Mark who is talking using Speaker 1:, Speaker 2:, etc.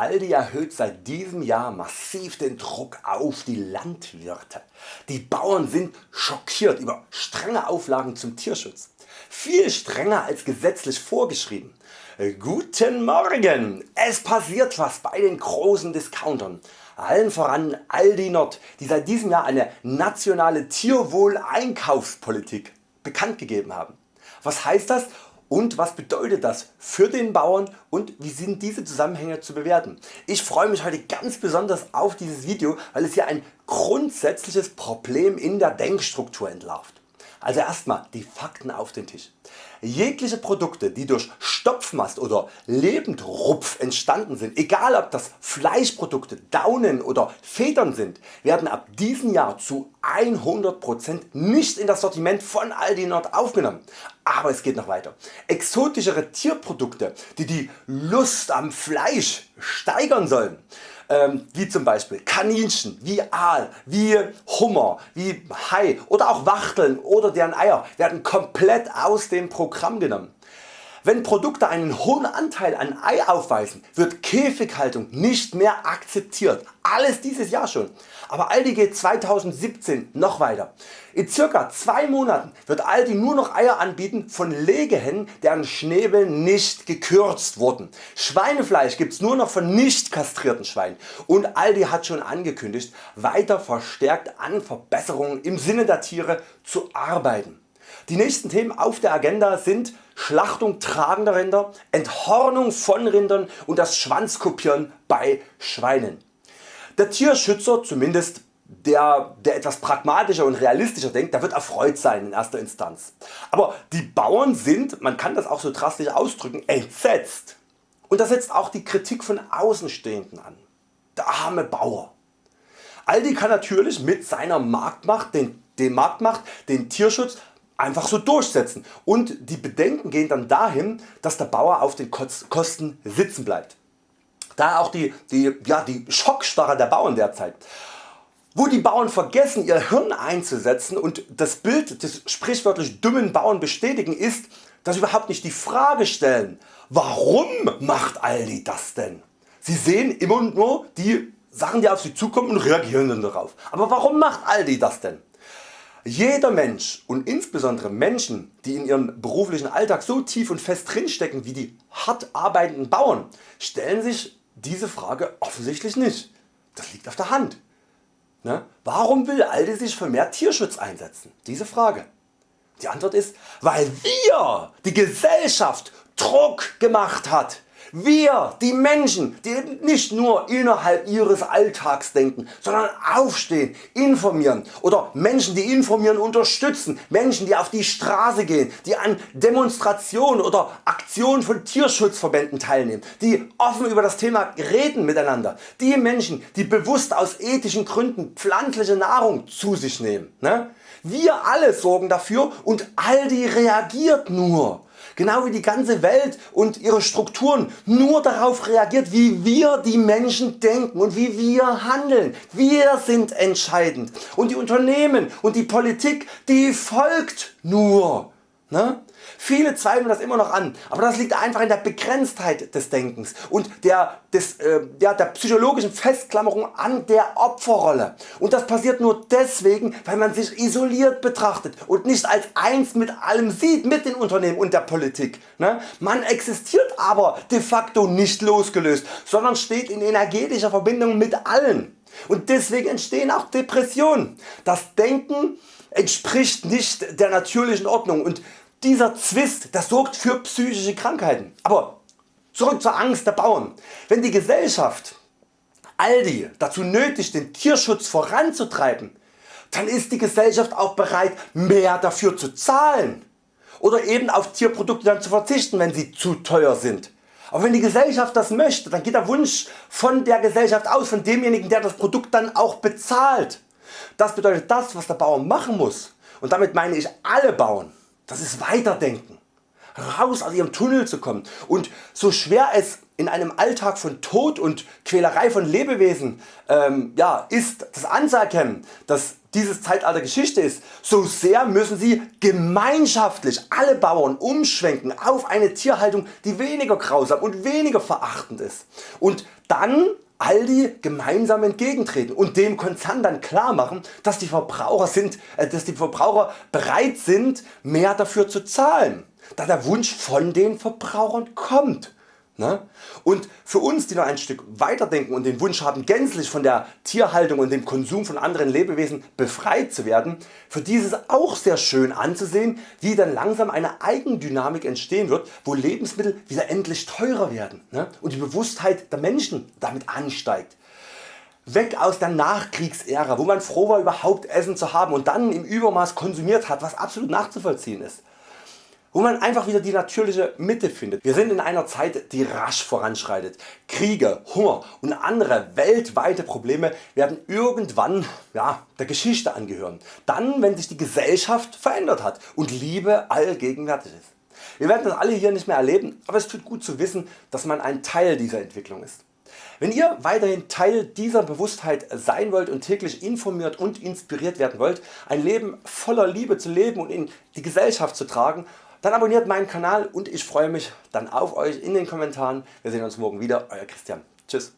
Speaker 1: Aldi erhöht seit diesem Jahr massiv den Druck auf die Landwirte. Die Bauern sind schockiert über strenge Auflagen zum Tierschutz. Viel strenger als gesetzlich vorgeschrieben. Guten Morgen! Es passiert was bei den großen Discountern. Allen voran Aldi Nord, die seit diesem Jahr eine nationale Tierwohleinkaufspolitik bekannt gegeben haben. Was heißt das und was bedeutet das für den Bauern und wie sind diese Zusammenhänge zu bewerten. Ich freue mich heute ganz besonders auf dieses Video, weil es hier ein grundsätzliches Problem in der Denkstruktur entlarvt. Also erstmal die Fakten auf den Tisch. Jegliche Produkte die durch Stopfmast oder Lebendrupf entstanden sind, egal ob das Fleischprodukte, Daunen oder Federn sind, werden ab diesem Jahr zu 100% nicht in das Sortiment von Aldi Nord aufgenommen. Aber es geht noch weiter. Exotischere Tierprodukte die die Lust am Fleisch steigern sollen ähm, wie zum Beispiel Kaninchen, wie Aal, wie Hummer, wie Hai oder auch Wachteln oder deren Eier werden komplett aus dem Programm genommen. Wenn Produkte einen hohen Anteil an Ei aufweisen, wird Käfighaltung nicht mehr akzeptiert. Alles dieses Jahr schon. Aber Aldi geht 2017 noch weiter. In circa 2 Monaten wird Aldi nur noch Eier anbieten von Legehennen deren Schnäbel nicht gekürzt wurden. Schweinefleisch gibt's nur noch von nicht kastrierten Schweinen und Aldi hat schon angekündigt weiter verstärkt an Verbesserungen im Sinne der Tiere zu arbeiten. Die nächsten Themen auf der Agenda sind Schlachtung tragender Rinder, Enthornung von Rindern und das Schwanzkopieren bei Schweinen. Der Tierschützer, zumindest der, der etwas pragmatischer und realistischer denkt, der wird erfreut sein in erster Instanz. Aber die Bauern sind, man kann das auch so drastisch ausdrücken, entsetzt. Und da setzt auch die Kritik von Außenstehenden an. Der arme Bauer. Aldi kann natürlich mit seiner Marktmacht den, den Marktmacht den Tierschutz einfach so durchsetzen und die Bedenken gehen dann dahin dass der Bauer auf den Kosten sitzen bleibt. Daher auch die, die, ja, die Schockstarre der Bauern derzeit. Wo die Bauern vergessen ihr Hirn einzusetzen und das Bild des sprichwörtlich dummen Bauern bestätigen ist, dass sie überhaupt nicht die Frage stellen, warum macht Aldi das denn? Sie sehen immer nur die Sachen die auf sie zukommen und reagieren dann darauf. Aber warum macht Aldi das denn? Jeder Mensch und insbesondere Menschen die in ihrem beruflichen Alltag so tief und fest drinstecken wie die hart arbeitenden Bauern stellen sich diese Frage offensichtlich nicht. Das liegt auf der Hand. Ne? Warum will Aldi sich für mehr Tierschutz einsetzen? Diese Frage. Die Antwort ist, weil wir, die Gesellschaft, Druck gemacht hat wir, die Menschen, die nicht nur innerhalb ihres Alltags denken, sondern aufstehen, informieren oder Menschen die informieren unterstützen, Menschen die auf die Straße gehen, die an Demonstrationen oder Aktionen von Tierschutzverbänden teilnehmen, die offen über das Thema reden miteinander, die Menschen die bewusst aus ethischen Gründen pflanzliche Nahrung zu sich nehmen. Ne? Wir alle sorgen dafür und Aldi reagiert nur genau wie die ganze Welt und ihre Strukturen nur darauf reagiert wie wir die Menschen denken und wie wir handeln. Wir sind entscheidend und die Unternehmen und die Politik die folgt nur. Ne? Viele zweifeln das immer noch an, aber das liegt einfach in der Begrenztheit des Denkens und der, des, äh, ja, der psychologischen Festklammerung an der Opferrolle. Und das passiert nur deswegen, weil man sich isoliert betrachtet und nicht als eins mit allem sieht, mit den Unternehmen und der Politik. Ne? Man existiert aber de facto nicht losgelöst, sondern steht in energetischer Verbindung mit allen. Und deswegen entstehen auch Depressionen. Das Denken entspricht nicht der natürlichen Ordnung und dieser Zwist das sorgt für psychische Krankheiten. Aber zurück zur Angst der Bauern. Wenn die Gesellschaft Aldi dazu nötigt den Tierschutz voranzutreiben, dann ist die Gesellschaft auch bereit mehr dafür zu zahlen oder eben auf Tierprodukte dann zu verzichten wenn sie zu teuer sind. Aber wenn die Gesellschaft das möchte, dann geht der Wunsch von der Gesellschaft aus, von demjenigen der das Produkt dann auch bezahlt. Das bedeutet das was der Bauer machen muss und damit meine ich alle Bauern das ist Weiterdenken. Raus aus ihrem Tunnel zu kommen und so schwer es in einem Alltag von Tod und Quälerei von Lebewesen ähm, ja, ist das anzuerkennen, dass dieses Zeitalter Geschichte ist, so sehr müssen Sie gemeinschaftlich alle Bauern umschwenken auf eine Tierhaltung die weniger grausam und weniger verachtend ist. Und dann Aldi gemeinsam entgegentreten und dem Konzern dann klar machen, dass die Verbraucher, sind, äh, dass die Verbraucher bereit sind mehr dafür zu zahlen, da der Wunsch von den Verbrauchern kommt. Ne? Und für uns die noch ein Stück weiterdenken und den Wunsch haben gänzlich von der Tierhaltung und dem Konsum von anderen Lebewesen befreit zu werden, für die ist es auch sehr schön anzusehen wie dann langsam eine Eigendynamik entstehen wird, wo Lebensmittel wieder endlich teurer werden ne? und die Bewusstheit der Menschen damit ansteigt. Weg aus der Nachkriegsära wo man froh war überhaupt Essen zu haben und dann im Übermaß konsumiert hat was absolut nachzuvollziehen ist wo man einfach wieder die natürliche Mitte findet. Wir sind in einer Zeit die rasch voranschreitet. Kriege, Hunger und andere weltweite Probleme werden irgendwann ja, der Geschichte angehören. Dann wenn sich die Gesellschaft verändert hat und Liebe allgegenwärtig ist. Wir werden das alle hier nicht mehr erleben, aber es tut gut zu wissen dass man ein Teil dieser Entwicklung ist. Wenn ihr weiterhin Teil dieser Bewusstheit sein wollt und täglich informiert und inspiriert werden wollt, ein Leben voller Liebe zu leben und in die Gesellschaft zu tragen, dann abonniert meinen Kanal und ich freue mich dann auf Euch in den Kommentaren. Wir sehen uns morgen wieder. Euer Christian. Tschüss.